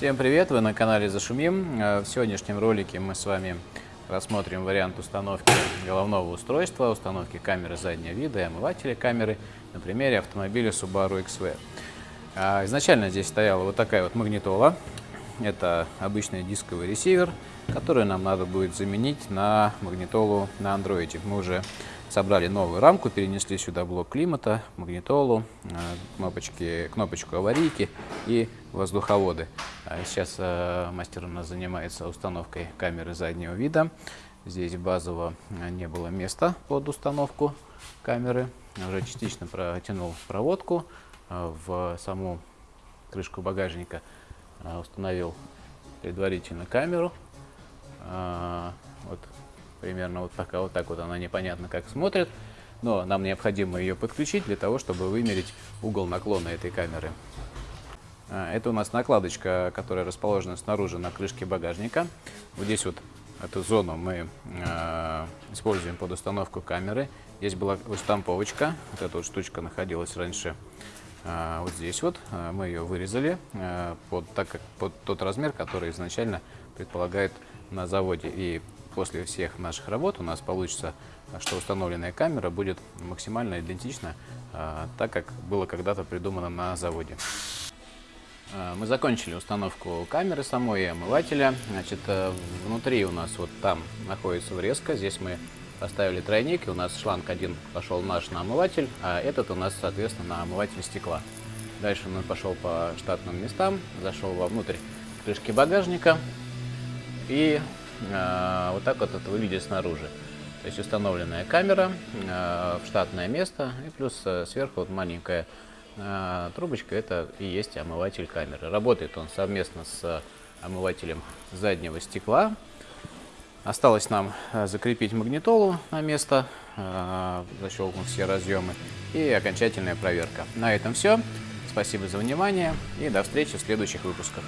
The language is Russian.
Всем привет! Вы на канале Зашумим. Э, в сегодняшнем ролике мы с вами рассмотрим вариант установки головного устройства, установки камеры заднего вида и омывателя камеры на примере автомобиля Subaru XV. Э, изначально здесь стояла вот такая вот магнитола. Это обычный дисковый ресивер, который нам надо будет заменить на магнитолу на андроиде. Мы уже собрали новую рамку, перенесли сюда блок климата, магнитолу, э, кнопочки, кнопочку аварийки и воздуховоды. А сейчас э, мастер у нас занимается установкой камеры заднего вида. Здесь базово э, не было места под установку камеры. Уже частично протянул проводку в саму крышку багажника, установил предварительно камеру. Вот примерно вот так, вот так вот она непонятно как смотрит, но нам необходимо ее подключить для того, чтобы вымерить угол наклона этой камеры. А, это у нас накладочка, которая расположена снаружи на крышке багажника. Вот здесь вот эту зону мы э, используем под установку камеры. Здесь была штамповочка, вот эта вот штучка находилась раньше э, вот здесь вот. Мы ее вырезали под, так как, под тот размер, который изначально предполагает на заводе. И после всех наших работ у нас получится, что установленная камера будет максимально идентична, а, так как было когда-то придумано на заводе. А, мы закончили установку камеры самой и омывателя. Значит, э, внутри у нас вот там находится врезка. Здесь мы поставили тройник, и у нас шланг один пошел наш на омыватель, а этот у нас, соответственно, на омыватель стекла. Дальше он пошел по штатным местам, зашел вовнутрь крышки багажника и а, вот так вот это выглядит снаружи. То есть установленная камера а, в штатное место и плюс э, сверху вот маленькая трубочка, это и есть омыватель камеры. Работает он совместно с омывателем заднего стекла. Осталось нам закрепить магнитолу на место, защелкнуть все разъемы и окончательная проверка. На этом все. Спасибо за внимание и до встречи в следующих выпусках.